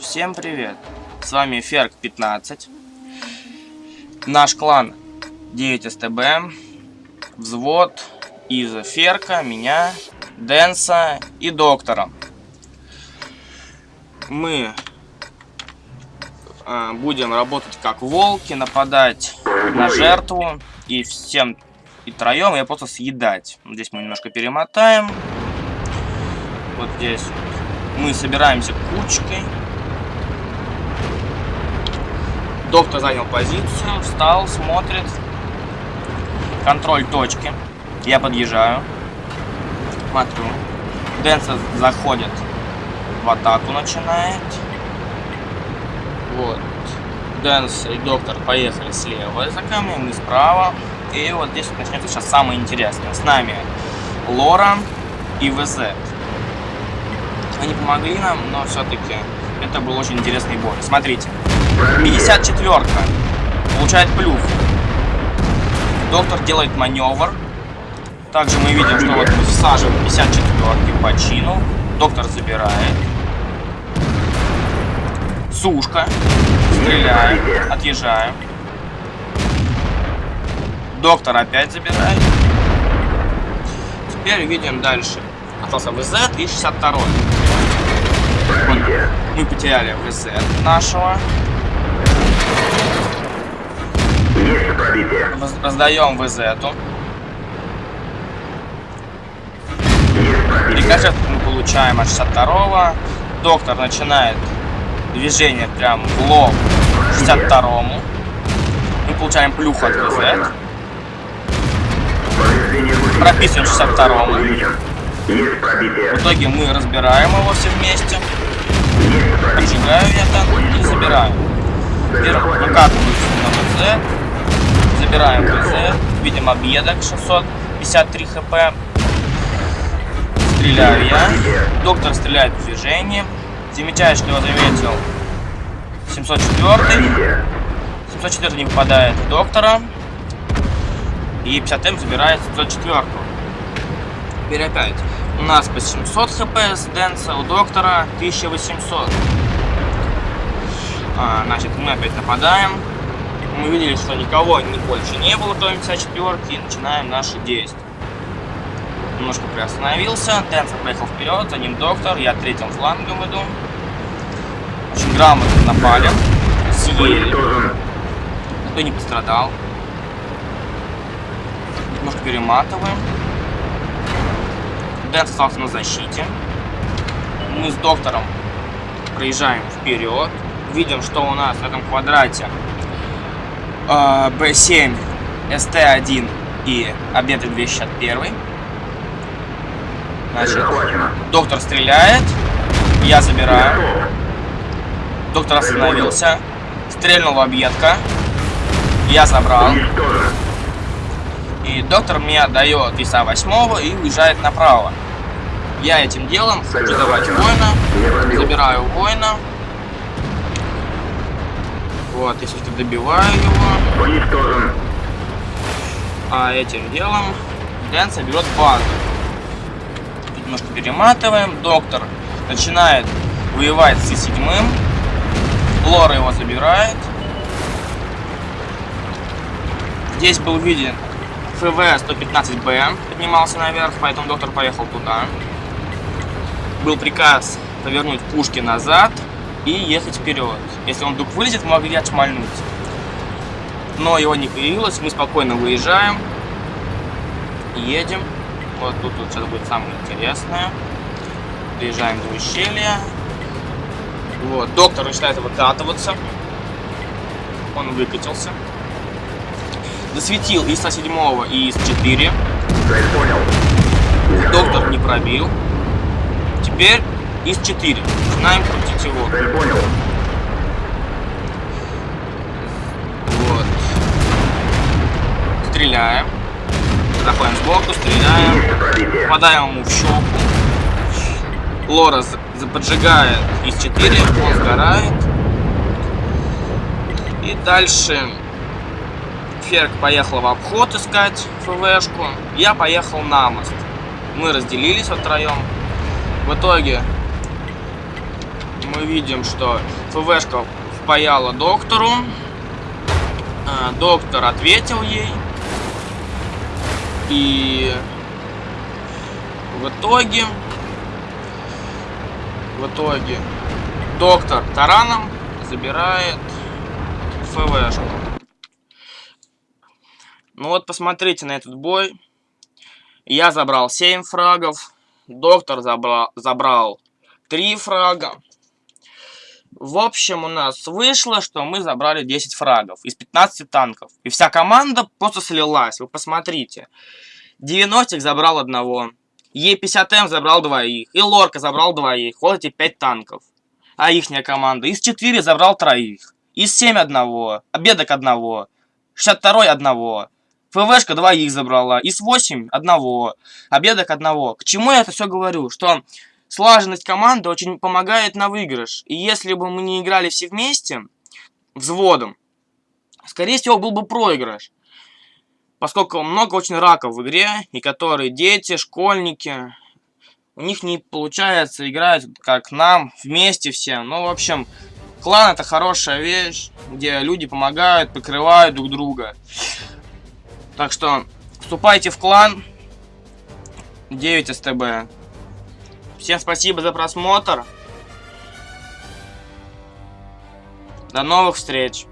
Всем привет! С вами Ферк 15. Наш клан 9 СТБ. Взвод из Ферка, меня, Дэнса и Доктора. Мы э, будем работать как волки, нападать на жертву и всем и троем ее просто съедать. Здесь мы немножко перемотаем. Вот здесь мы собираемся кучкой. Доктор занял позицию, встал, смотрит. Контроль точки. Я подъезжаю. Смотрю. Дэнса заходит в атаку начинает. Вот. Дэнс и доктор поехали слева за камнем, мы справа. И вот здесь начнется сейчас самое интересное. С нами Лора и ВЗ. Они помогли нам, но все-таки это был очень интересный бой. Смотрите. 54-ка. Получает плюс. Доктор делает маневр. Также мы видим, что вот всаживаем 54-ки по чину. Доктор забирает. Сушка. Стреляем. Отъезжаем. Доктор опять забирает. Теперь видим дальше. Остался ВЗ и 62 -й. Мы потеряли ВЗ нашего. Раздаем ВЗ -ту. Рикошет мы получаем от 62 -го. Доктор начинает движение прям в лоб 62-му. Мы получаем плюху от ВЗ. Прописываем 62-му. В итоге мы разбираем его все вместе. Поджигаю я там и забираю. Выкатываюсь на ВЗ. Забираем ВЗ. Видим объедок 653 хп. Стреляю я. Доктор стреляет в движении. Замечаю, что его заметил 704. 704 не попадает в доктора. И 50М забирает 704. Теперь опять. У нас по 700 хп с Дэнса, у доктора 1800. А, значит, мы опять нападаем. Мы видели, что никого ни больше не было, кроме 54 и начинаем наши действия. Немножко приостановился, Дэнса поехал вперед, за ним доктор, я третьим флангом иду. Очень грамотно напали, съели. Никто не пострадал. Немножко перематываем. Дэн остался на защите. Мы с доктором проезжаем вперед. Видим, что у нас в этом квадрате B7, ST1 и объект 261. Значит, доктор стреляет. Я забираю. Доктор остановился. Стрельнул в объедка. Я забрал. И доктор мне отдает веса восьмого и уезжает направо. Я этим делом хочу забрать воина. Забираю воина. Вот, если что, добиваю его. А этим делом Дэн берет базу. Тут немножко перематываем. Доктор начинает воевать с седьмым. Лора его забирает. Здесь был виден ФВ-115Б поднимался наверх, поэтому доктор поехал туда. Был приказ повернуть пушки назад и ехать вперед. Если он вдруг вылезет, мы могли отшмальнуть. Но его не появилось, мы спокойно выезжаем. Едем. Вот тут вот сейчас будет самое интересное. Приезжаем до ущелья. Вот, доктор начинает выкатываться. Он выкатился. Засветил из 107 и из 4. Доктор не пробил. Теперь из 4. Начинаем крутить его. Вот. Стреляем. Заходим сбоку, стреляем. Попадаем ему в щеку. Лора поджигает из 4, он сгорает. И дальше Ферк поехал в обход искать ФВшку. Я поехал на мост. Мы разделились втроем. В итоге мы видим, что ФВшка впаяла доктору. А, доктор ответил ей. И в итоге, в итоге, доктор тараном забирает ФВшку. Ну вот посмотрите на этот бой. Я забрал 7 фрагов. Доктор забрал, забрал 3 фрага. В общем, у нас вышло, что мы забрали 10 фрагов из 15 танков. И вся команда просто слилась. Вы посмотрите. 90 забрал одного. Е50М забрал двоих. И Лорка забрал двоих. Вот эти 5 танков. А ихняя команда. Из 4 забрал троих. Из 7 одного. Обедок одного. 62 одного. ФВшка двоих забрала. Из 8 одного. Обедок одного. К чему я это все говорю? Что слаженность команды очень помогает на выигрыш. И если бы мы не играли все вместе, взводом, скорее всего, был бы проигрыш. Поскольку много очень раков в игре, и которые дети, школьники, у них не получается играть как нам, вместе все. Ну, в общем, клан это хорошая вещь, где люди помогают, прикрывают друг друга. Так что, вступайте в клан 9 СТБ. Всем спасибо за просмотр. До новых встреч.